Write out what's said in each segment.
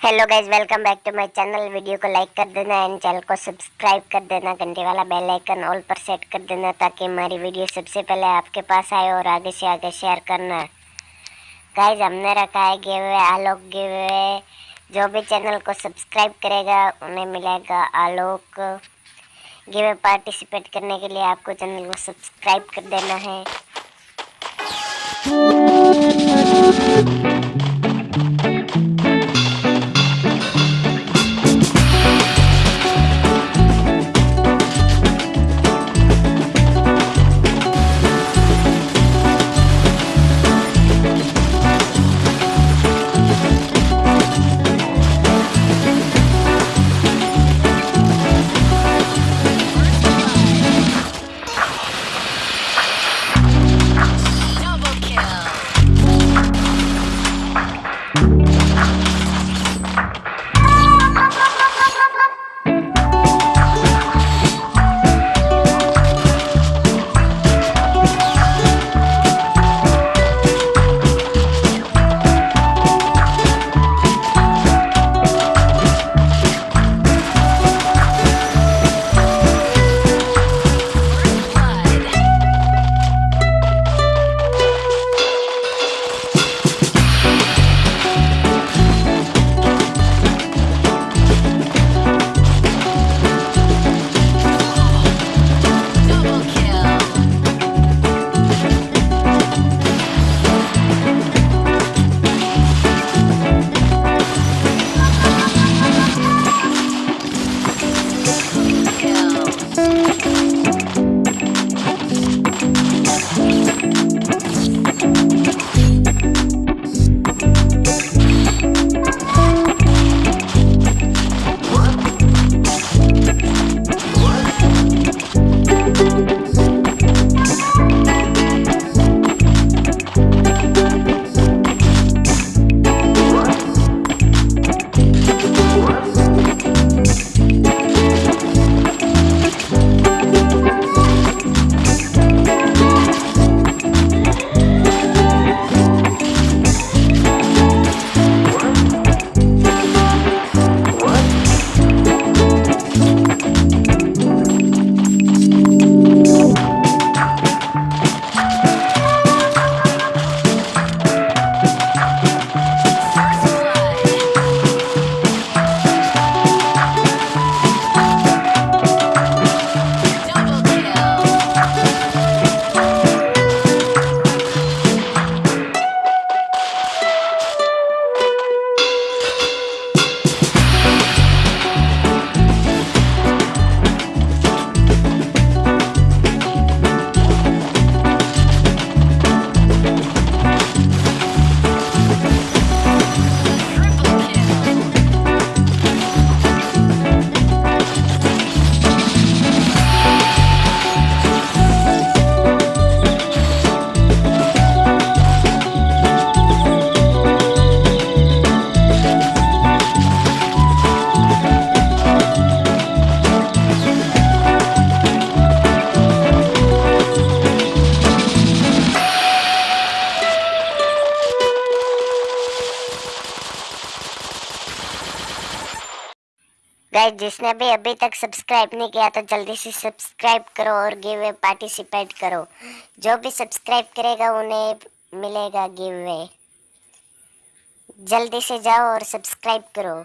Hello guys welcome back to my channel video को like कर देना एंड चैनल को सब्सक्राइब कर देना. घंटे वाला बेल आइकन ऑल पर सेट कर देना ताकि हमारी वीडियो सबसे पहले आपके पास आए और आगे से आगे शेयर करना गाइज़ हमने रखा है गिव आलोक गिव जो भी चैनल को सब्सक्राइब करेगा, उन्हें मिलेगा आलोक। गिव पार्टिसिपेट करने के लिए आपको चैनल को सब्सक्राइब कर देना है। गाइस, जिसने भी अभी तक सब्सक्राइब नहीं किया तो जल्दी से सब्सक्राइब करो और गिव वे पार्टिसिपेट करो जो भी सब्सक्राइब करेगा, उन्हें मिलेगा गिव वे जल्दी से जाओ और सब्सक्राइब करो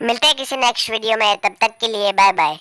मिलते हैं किसी नेक्स्ट वीडियो में तब तक के लिए बाय बाय